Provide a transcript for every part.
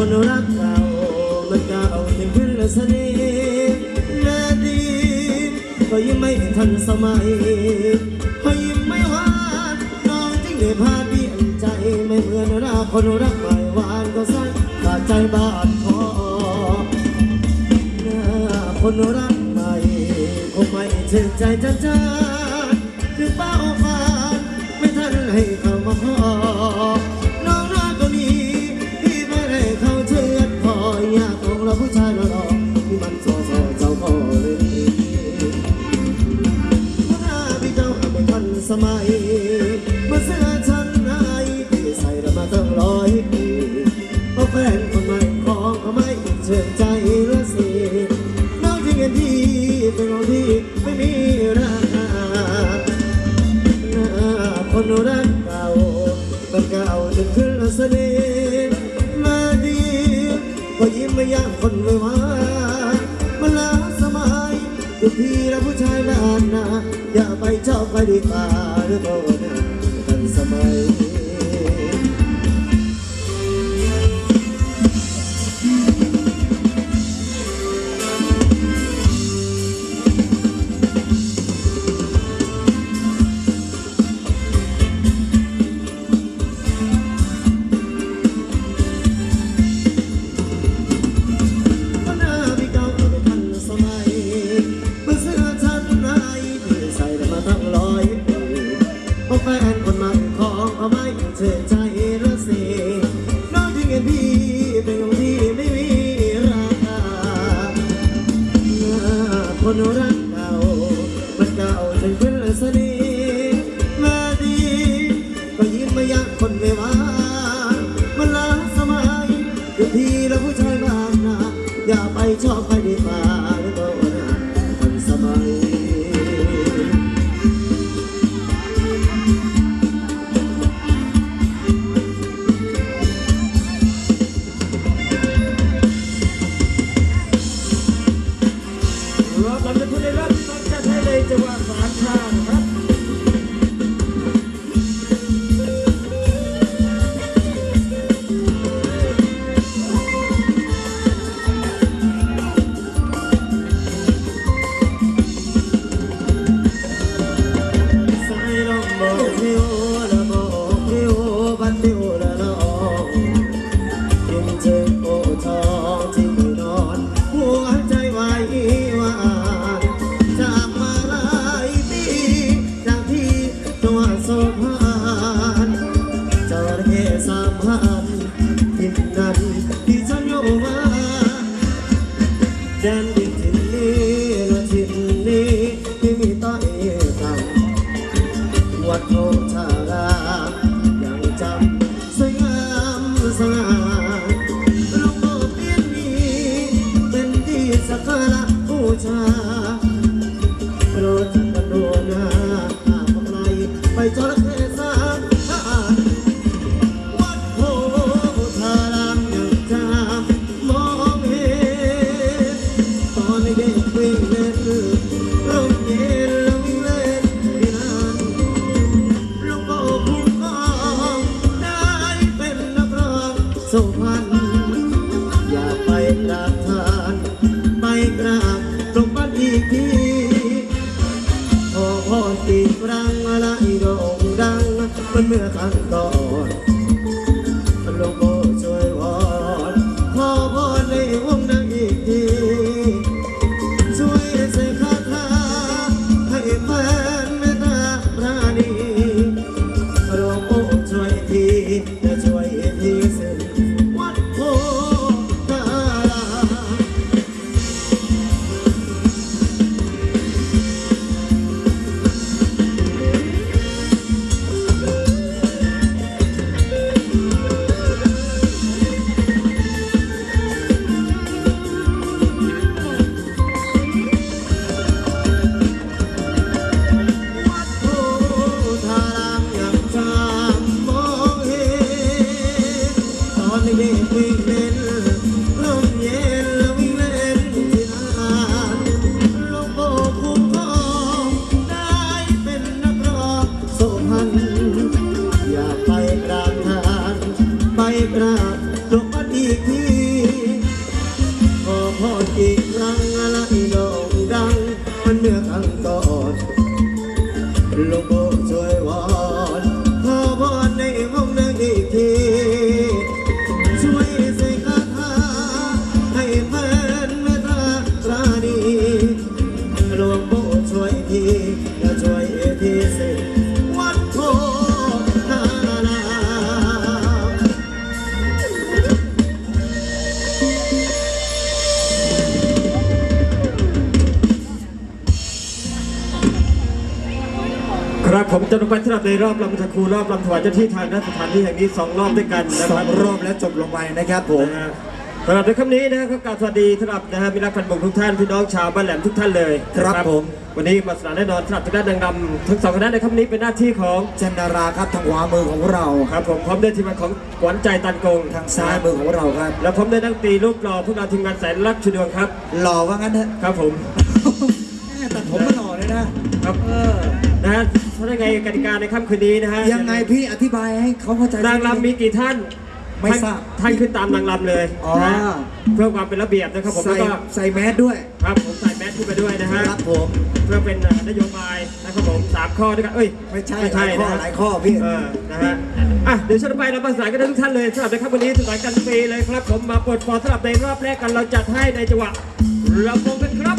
คนรักเรามันก้เอาเต็งพื้นเสนิทแม่ดีก็ยังไม่ทันสมัยพอยิ้ไม่หวานน้องจึงได้พาเบี่ยงใจไม่เหมือนเราคนรักใหม่หวานก็ใส่ขาดใจบาดคอน้าคนรักใหม่คงไม่เชื่อใจจะจ้าคือเป้าหมา ก็ยิ้มไม่ย่างคนไม่วามันลาสมัยคุณพี่และผู้ชายนานนาอย่าไปชอบใครดีกว่าหรือเปล่านะกันสมัย นะผู้ชาย 没看到 ครับผมจะลงไปสำหรับในรอบลำตะคูรอบลำถวายเจ้าที่ทางณสถานที่แห่งนี้สองรอบด้วยกันนะสคอรับงรอบแล้วจบลงไปนะครับผม นะฮะสำหรับในคำนี้นะครับก็กราบสวัสดีสำหรับนะฮะมิตรพันธ์บงทุกท่านพี่น้องชาวบ้านแหลมทุกท่านเลยครับนะผม วันนี้มาสนานแน่นอนสำหรับทางด้านนางรำทั้งสองคณะในคำนี้เป็นหน้าที่ของเจนนาราครับทางขวามือของเราครับผมพร้อมด้วยทีมงานของขวัญใจตันกงทางซ้ายมือของเราครับ แล้วผมได้นักดนตรีรูปหล่อพวกเราทีมงานแสนรักชุดดวงครับหล่อว่างั้นเถอะครับผม แม่ตัดผมมาหล่อเลยนะครับ เออ นะฮะ ถ้าได้ไงกติกาในค่ำคืนนี้นะฮะยังไงพี่อธิบายให้เขาเข้าใจนางรำมีกี่ท่านไม่ทราบท่านขึ้นตามนางรำเลยอ๋อนะฮะเพื่อความเป็นระเบียบนะครับผมใส่แล้วก็ใส่แมสด้วย ครับผมใส่แมสขึ้นไปด้วยนะฮะครับผมเพื่อเป็นนโยบายนะครับผมสามข้อด้วยกันเอ้ยไม่ใช่ไม่ใช่หลายข้อนะหลายข้อพี่เออนะฮะอะเดี๋ยวฉันไปเราประสานกันได้ทุกท่านเลยสำหรับในค่ำวันนี้สนานกันฟรีเลยครับผมมาปลดฟอร์สำหรับในรอบแรกกันเราจัดให้ในจังหวะลำวงกันครับ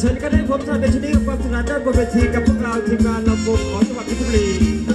เดี๋ยวฉันก็ได้พบท่านในชนิดกับความสนานด้านบนเวทีกับพวกเราทีมงานลำวงของจังหวัดเพชรบุรี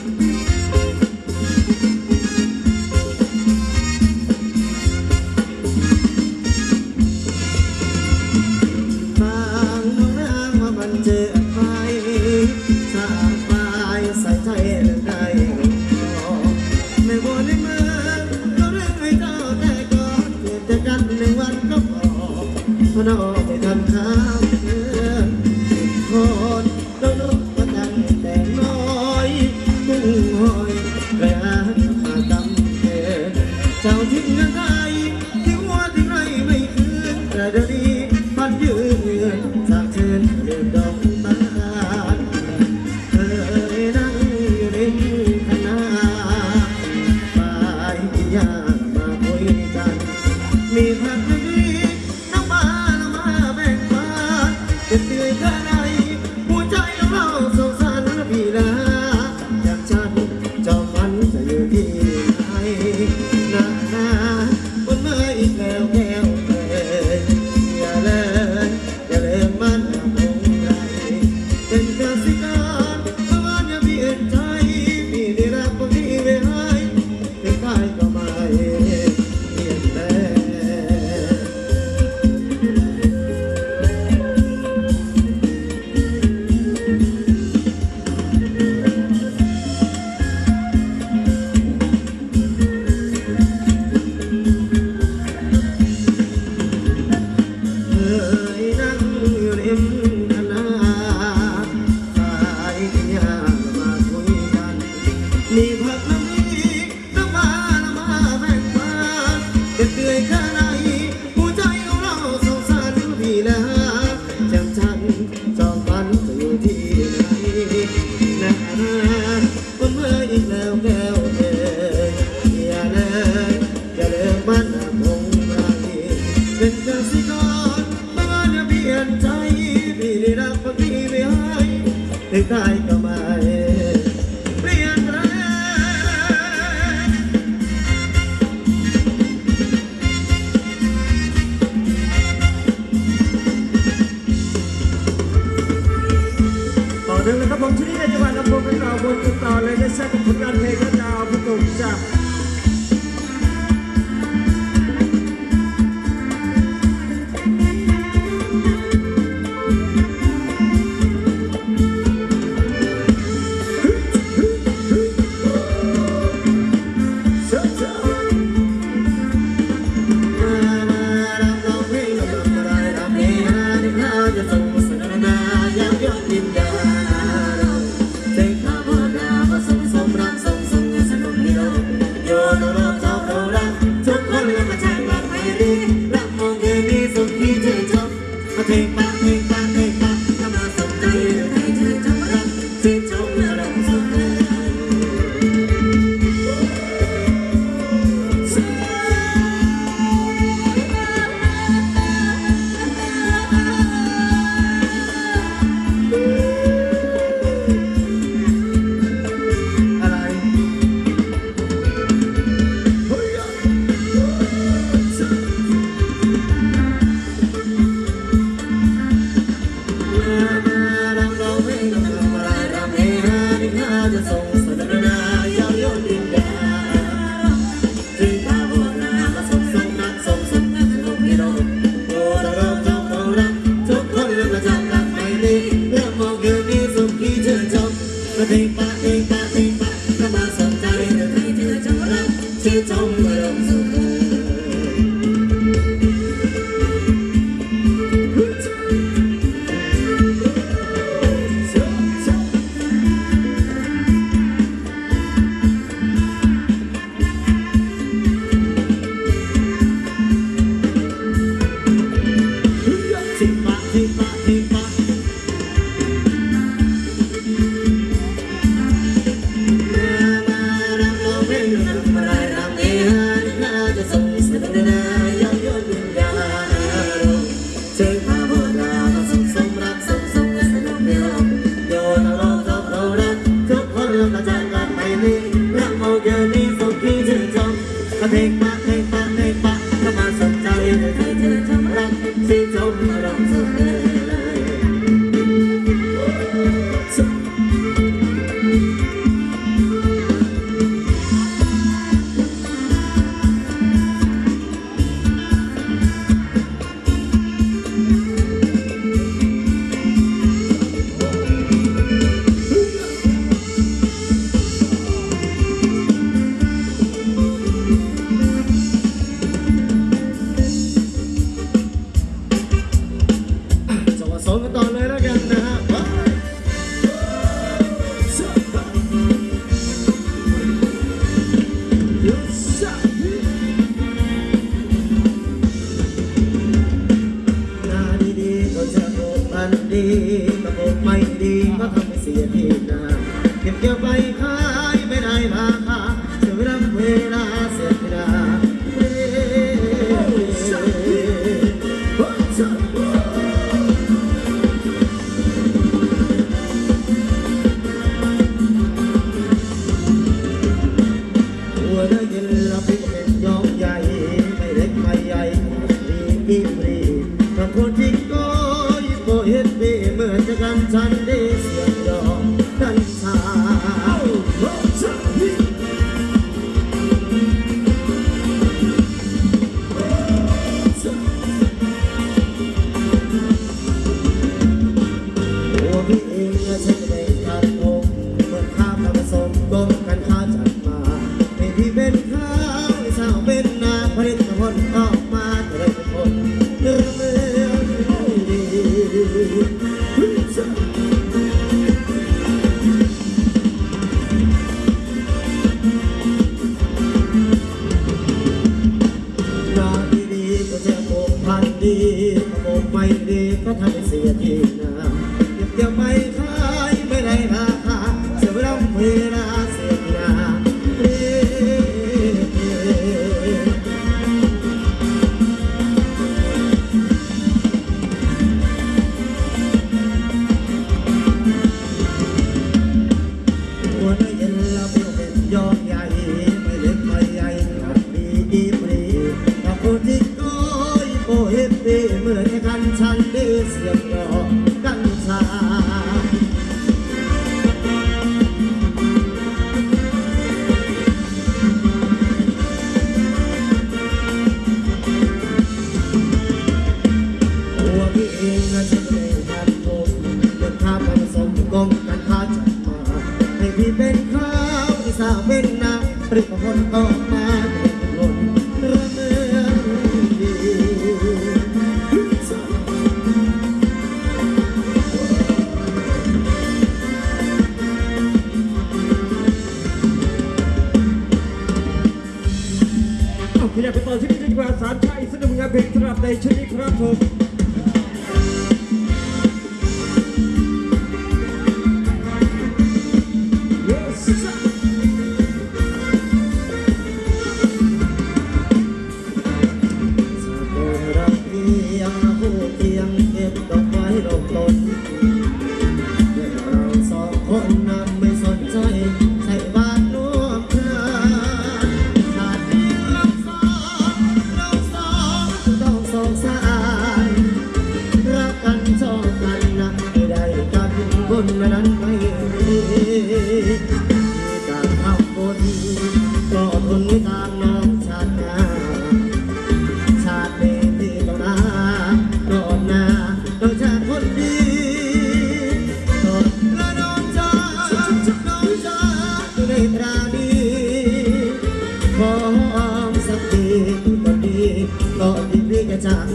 มันเปลี่ยนใจพี่ได้รักบางทีไม่ให้ได้ be Woo!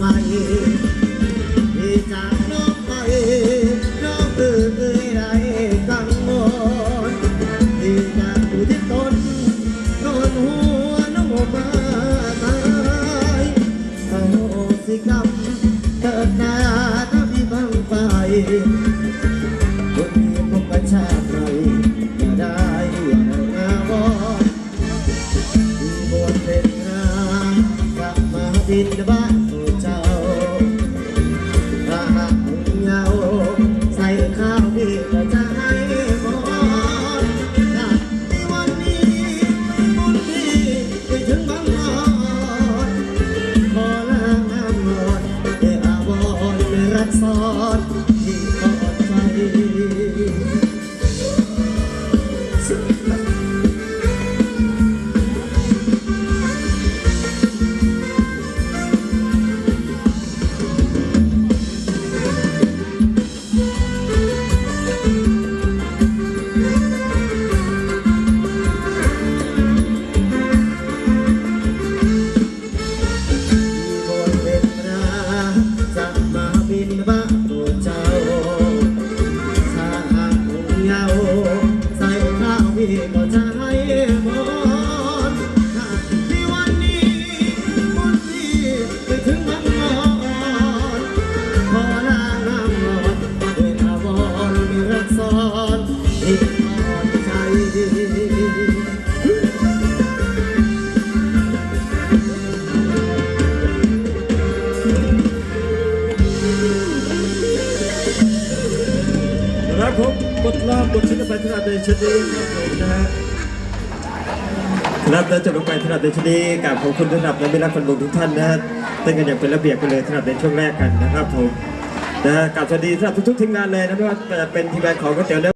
ใหม่ที่จากน้องไปน้องเอ่ยไรกังวลที่จากที่ตนนอนหัวน้องมาตายสาสิกรรมเกิดนาถ้าพี่บังไปคนนี้พบกันชาติไหนจะได้อย่างวอที่บนเป็นนาสักมาบินบ้า ชนีครับผมนะฮะครับแล้วจบลงไปสำหรับในชนีกับขอบคุณถนับและไม่รับคนบุญทุกท่านนะฮะเต้นกันอย่างเป็นระเบียบไปเลยสำหรับในช่วงแรกกันนะครับผมนะฮะกับสวัสดีสำหรับทุกๆทีมงานเลยนะไม่ว่าจะเป็นทีมงานของก๋วยเตี๋ยวเนื้อ